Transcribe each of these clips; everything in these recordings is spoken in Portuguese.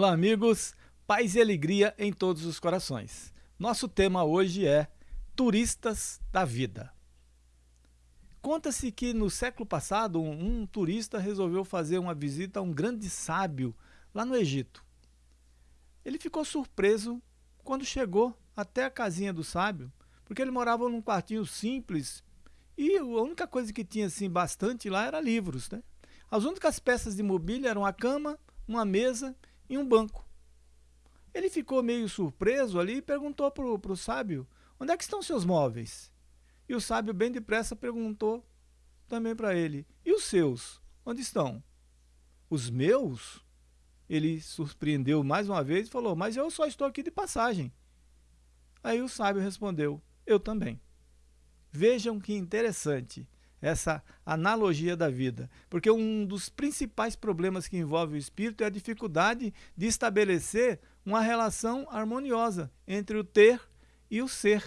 Olá, amigos. Paz e alegria em todos os corações. Nosso tema hoje é Turistas da Vida. Conta-se que no século passado, um, um, turista resolveu fazer uma visita a um grande sábio lá no Egito. Ele ficou surpreso quando chegou até a casinha do sábio, porque ele morava num quartinho simples e a única coisa que tinha assim bastante lá era livros. Né? As únicas peças de mobília eram a cama, uma mesa em um banco. Ele ficou meio surpreso ali e perguntou para o sábio, onde é que estão seus móveis? E o sábio bem depressa perguntou também para ele, e os seus, onde estão? Os meus? Ele surpreendeu mais uma vez e falou, mas eu só estou aqui de passagem. Aí o sábio respondeu, eu também. Vejam que interessante essa analogia da vida. Porque um dos principais problemas que envolve o espírito é a dificuldade de estabelecer uma relação harmoniosa entre o ter e o ser.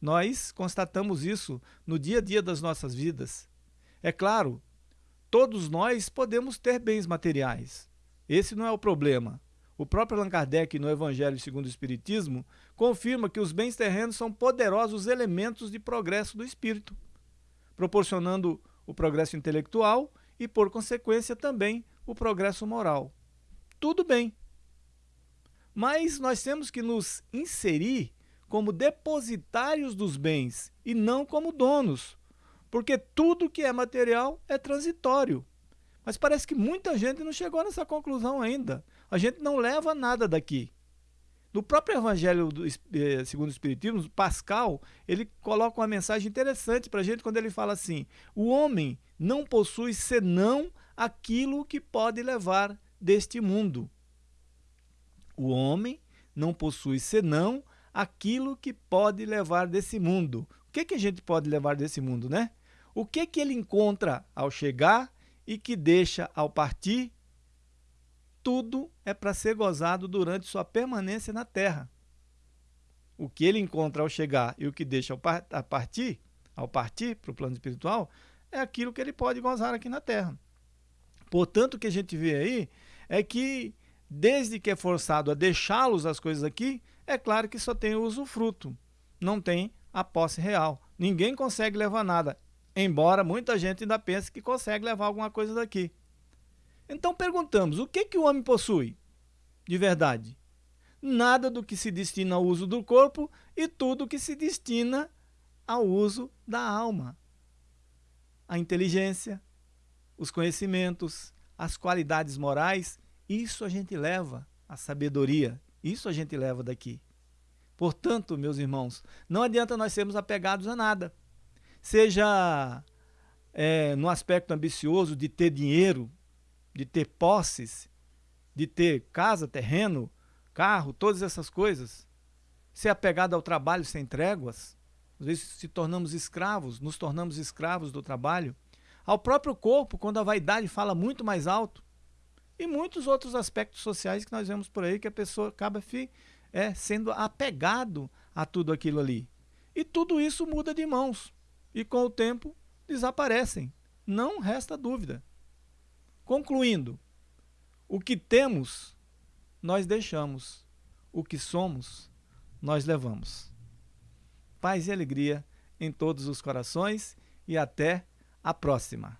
Nós constatamos isso no dia a dia das nossas vidas. É claro, todos nós podemos ter bens materiais. Esse não é o problema. O próprio Allan Kardec, no Evangelho segundo o Espiritismo, confirma que os bens terrenos são poderosos elementos de progresso do espírito proporcionando o progresso intelectual e, por consequência, também o progresso moral. Tudo bem. Mas nós temos que nos inserir como depositários dos bens e não como donos, porque tudo que é material é transitório. Mas parece que muita gente não chegou nessa conclusão ainda. A gente não leva nada daqui. No próprio Evangelho do, eh, segundo o Espiritismo, Pascal, ele coloca uma mensagem interessante para a gente quando ele fala assim, o homem não possui senão aquilo que pode levar deste mundo. O homem não possui senão aquilo que pode levar desse mundo. O que, que a gente pode levar desse mundo, né? O que, que ele encontra ao chegar e que deixa ao partir tudo é para ser gozado durante sua permanência na terra. O que ele encontra ao chegar e o que deixa a partir, ao partir para o plano espiritual, é aquilo que ele pode gozar aqui na terra. Portanto, o que a gente vê aí é que, desde que é forçado a deixá-los as coisas aqui, é claro que só tem o usufruto, não tem a posse real. Ninguém consegue levar nada, embora muita gente ainda pense que consegue levar alguma coisa daqui. Então perguntamos, o que, que o homem possui de verdade? Nada do que se destina ao uso do corpo e tudo que se destina ao uso da alma. A inteligência, os conhecimentos, as qualidades morais, isso a gente leva, a sabedoria, isso a gente leva daqui. Portanto, meus irmãos, não adianta nós sermos apegados a nada. Seja é, no aspecto ambicioso de ter dinheiro, de ter posses, de ter casa, terreno, carro, todas essas coisas, ser apegado ao trabalho sem tréguas, às vezes se tornamos escravos, nos tornamos escravos do trabalho, ao próprio corpo, quando a vaidade fala muito mais alto, e muitos outros aspectos sociais que nós vemos por aí, que a pessoa acaba é, sendo apegado a tudo aquilo ali. E tudo isso muda de mãos, e com o tempo desaparecem, não resta dúvida. Concluindo, o que temos, nós deixamos. O que somos, nós levamos. Paz e alegria em todos os corações e até a próxima.